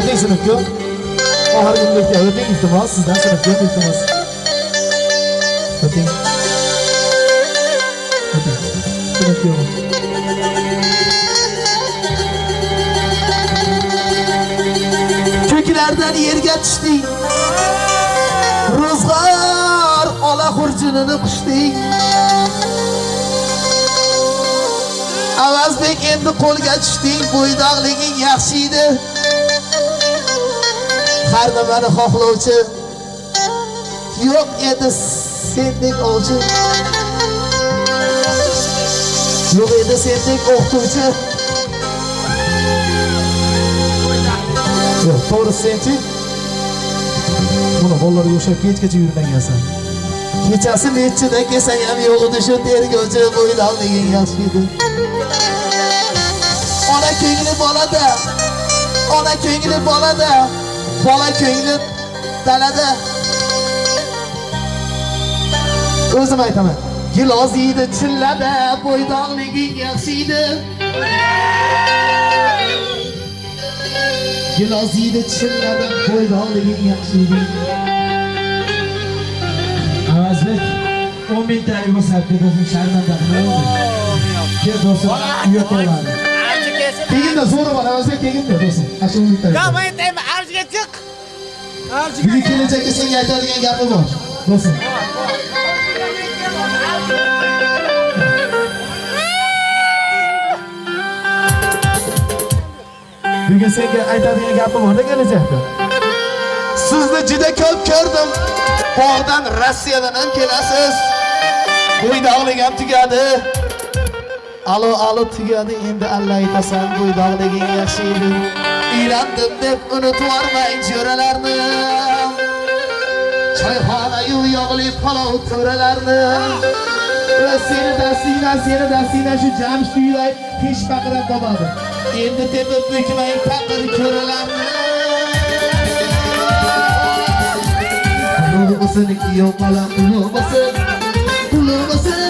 O'ting sinfga. Oxirgi kunlikka o'ting iltimos, sizdan sinfga iltimos. O'ting. O'ting. Sinfga. Ko'klardan yerga tushding. Ro'zg'or ola xurjunini qushding. Avazbek endi qo'lga tushding, bo'ydoqliging yaxshi edi. Har nimani xohlovchi yo'q edi sendek ovchi. Yo'q edi sendek o'qituvchi. Yo'q, to'g'ri senchi. Buni bolalar yo'shab kechgacha yurmagansan. Kechasi nechida kelsang ham yo'q edi shu tergovchi bo'ydoqliging yaxshi edi. Ona ko'ngli bolada, ona ko'ngli bolada, bola ko'ngli dalada. O'zim aytaman. Giloz yeydi chillada, bo'ydoqliging yaxshi edi. Giloz yeydi chillada, bo'ydoqliging yaxshi edi. Avazbek 10 mingtalik bo'lsa do'stim sharmanda? Kel do'stim uyga qo'yadi. Keginda zo'ri bor, Avazbek keginda do'stim. Ashu bitta. Ya men Bugun kelajakda senga aytadigan gapi bor. Do'stim. Bugun senga aytadigan gapi bor kelajakda. Sizni juda ko'p ko'rdim. Bog'dan Rossiyadan ham kelasiz. Bo'ydoqlik ham tugadi. Alo alo tugadi endi alla aytasan bo'ydoqliging yaxshi edi. Uylandim deb unutvormang jo'ralarni. Choyxonayu yog'li palov to'ralarni. Va seni dastingdan seni dastingdan shu jamshid uyday pesh baqirab topadi. Endi tepib bukmang taqir ko'ralarni. Ulug' bo'lsin, kuyov bola ulug' bo'lsin. Ulug' bo'lsin,